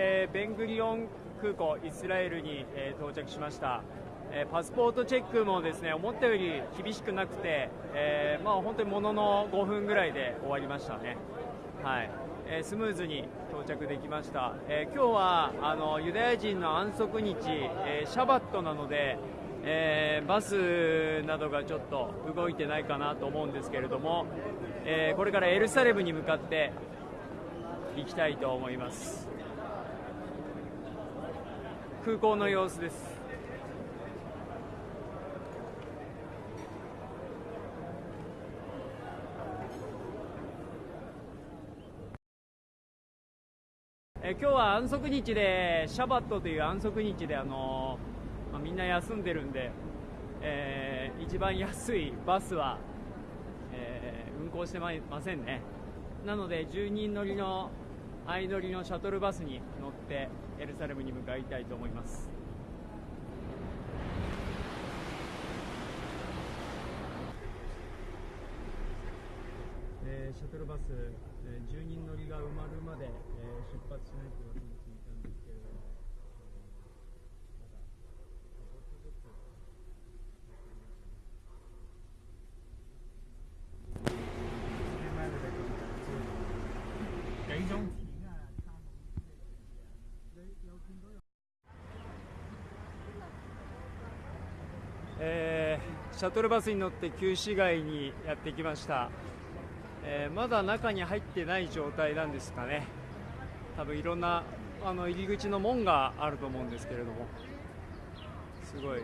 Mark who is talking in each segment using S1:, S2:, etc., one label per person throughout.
S1: えー、ベングリオン空港イスラエルに、えー、到着しました、え、パスポートチェックもですね思ったより厳しくなくて、えー、まあ、本当にものの5分ぐらいで終わりましたね、はい。えスムーズに到着できました、え今日はあのユダヤ人の安息日、えシャバットなので、えバスなどがちょっと動いてないかなと思うんですけれども、えこれからエルサレムに向かって行きたいと思います。空港の様子です。え今日は安息日でシャバットという安息日であの、まあ、みんな休んでるんで、えー、一番安いバスは、えー、運行してませんね。なので10人乗りの相乗りのシャトルバスに乗ってエルサレムに向かいたいと思いますえー、シャトルバス、えー、10人乗りが埋まるまで、えー、出発しないというわけに聞いたんですけれども、えー、シャトルバスに乗って旧市街にやってきました、えー、まだ中に入ってない状態なんですかね。多分いろんなあの入り口の門があると思うんですけれども。すごい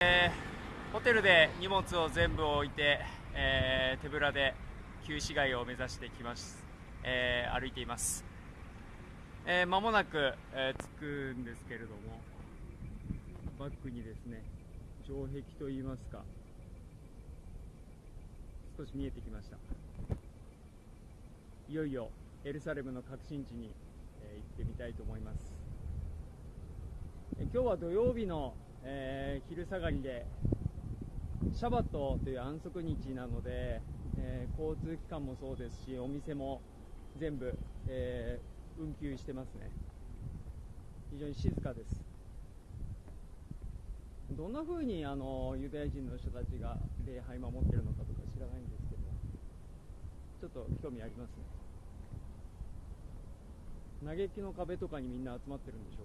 S1: えー、ホテルで荷物を全部置いて、えー、手ぶらで旧市街を目指してきます、えー、歩いています、えー、もなく、えー、着くんですけれどもバックにですね城壁といいますか少し見えてきました。いよいよエルサレムの核心地に、えー、行ってみたいと思います、え今日は土曜日のえー、昼下がりでシャバットという安息日なので、えー、交通機関もそうですしお店も全部、えー、運休してますね。非常に静かです。どんな風にあのユダヤ人の人たちが礼拝守ってるのかとか知らないんですけどちょっと興味ありますね。嘆きの壁とかにみんな集まってるんでしょ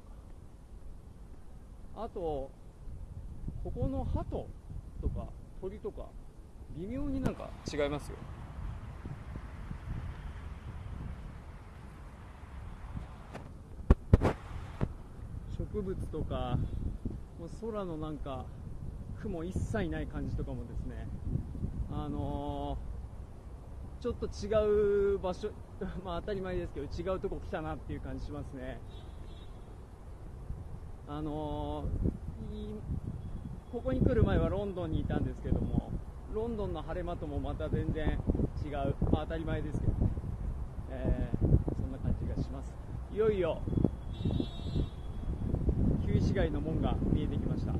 S1: うか。あとここの鳩とか鳥とか微妙になんか違いますよ。植物とかもう空のなんか雲一切ない感じとかもですね。あのー、ちょっと違う場所 まあ当たり前ですけど違うとこ来たなっていう感じしますね。あのーここに来る前はロンドンにいたんですけどもロンドンの晴れ間ともまた全然違う、まあ、当たり前ですけどね、えー、そんな感じがします。いよいよ旧市街の門が見えてきました。